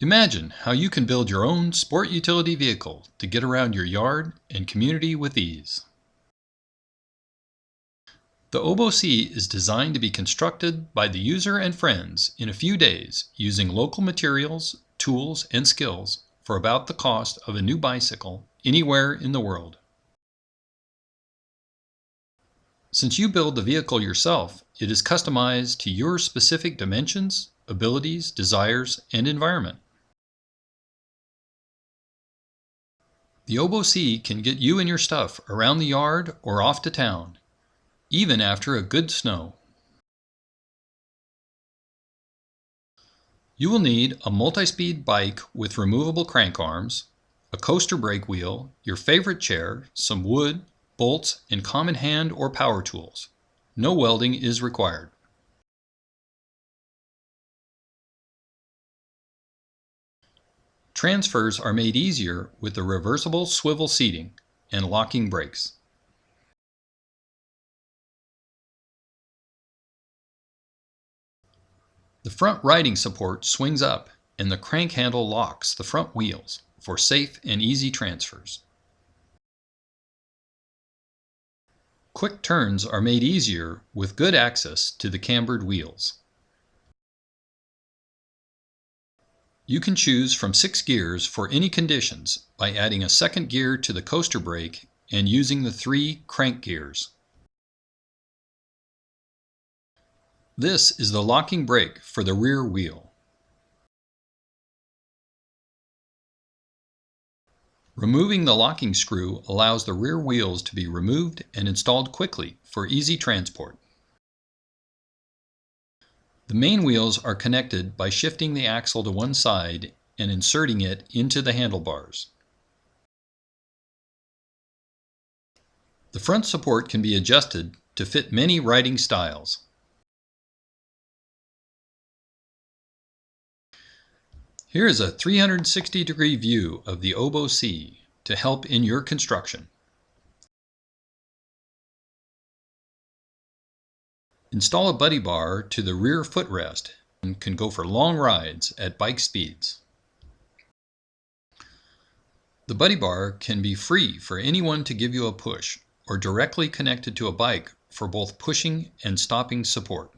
Imagine how you can build your own sport utility vehicle to get around your yard and community with ease. The Obo C is designed to be constructed by the user and friends in a few days using local materials, tools, and skills for about the cost of a new bicycle anywhere in the world. Since you build the vehicle yourself, it is customized to your specific dimensions, abilities, desires, and environment. The Obo C can get you and your stuff around the yard or off to town, even after a good snow. You will need a multi-speed bike with removable crank arms, a coaster brake wheel, your favorite chair, some wood, bolts, and common hand or power tools. No welding is required. Transfers are made easier with the reversible swivel seating and locking brakes. The front riding support swings up and the crank handle locks the front wheels for safe and easy transfers. Quick turns are made easier with good access to the cambered wheels. You can choose from six gears for any conditions by adding a second gear to the coaster brake and using the three crank gears. This is the locking brake for the rear wheel. Removing the locking screw allows the rear wheels to be removed and installed quickly for easy transport. The main wheels are connected by shifting the axle to one side and inserting it into the handlebars. The front support can be adjusted to fit many riding styles. Here is a 360 degree view of the Obo C to help in your construction. Install a buddy bar to the rear footrest and can go for long rides at bike speeds. The buddy bar can be free for anyone to give you a push or directly connected to a bike for both pushing and stopping support.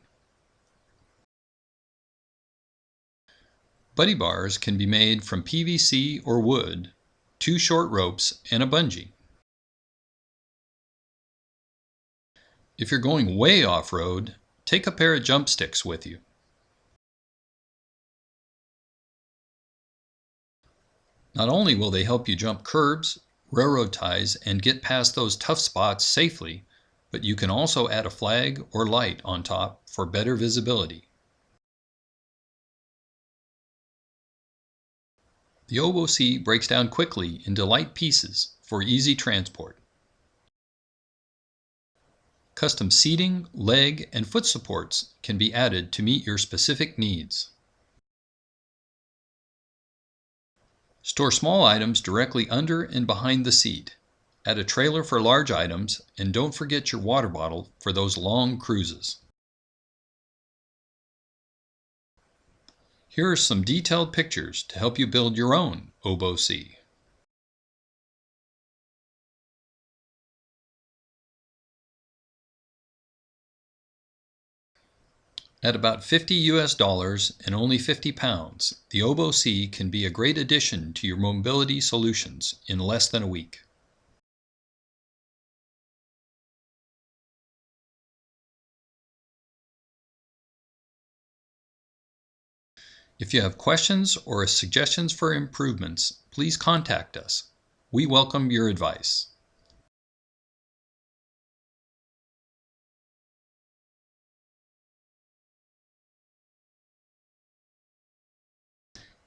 Buddy bars can be made from PVC or wood, two short ropes, and a bungee. If you're going way off-road, take a pair of jump sticks with you. Not only will they help you jump curbs, railroad ties, and get past those tough spots safely, but you can also add a flag or light on top for better visibility. The Obo C breaks down quickly into light pieces for easy transport. Custom seating, leg, and foot supports can be added to meet your specific needs. Store small items directly under and behind the seat. Add a trailer for large items, and don't forget your water bottle for those long cruises. Here are some detailed pictures to help you build your own Obo At about 50 US dollars and only 50 pounds, the Obo C can be a great addition to your mobility solutions in less than a week. If you have questions or suggestions for improvements, please contact us. We welcome your advice.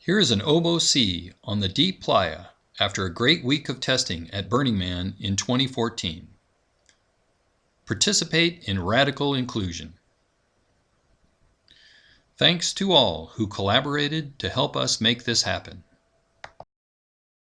Here is an Obo C on the Deep Playa after a great week of testing at Burning Man in 2014. Participate in radical inclusion. Thanks to all who collaborated to help us make this happen.